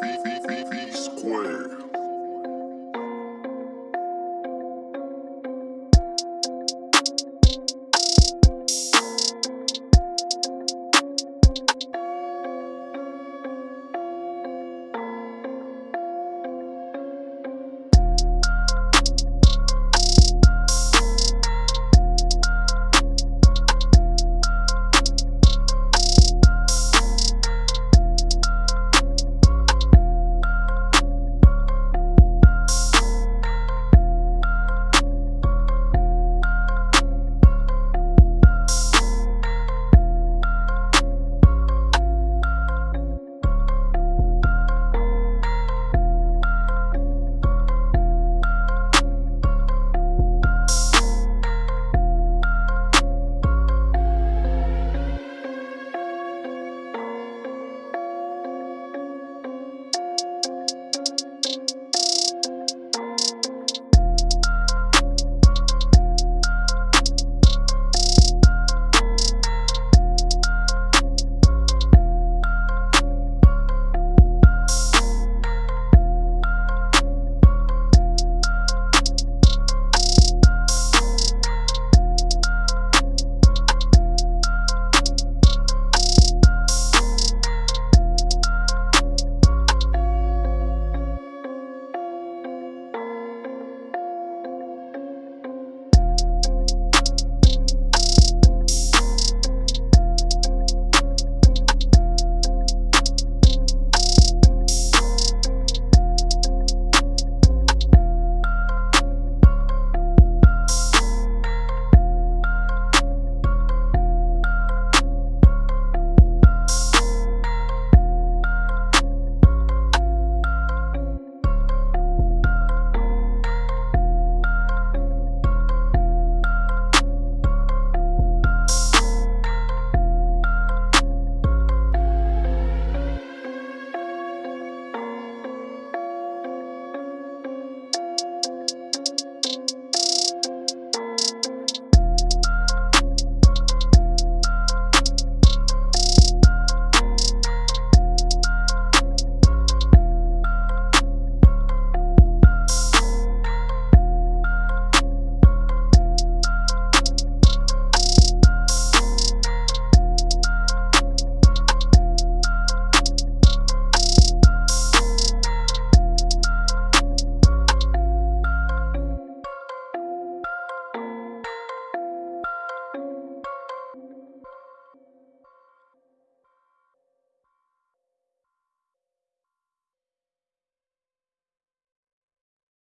V V V V square.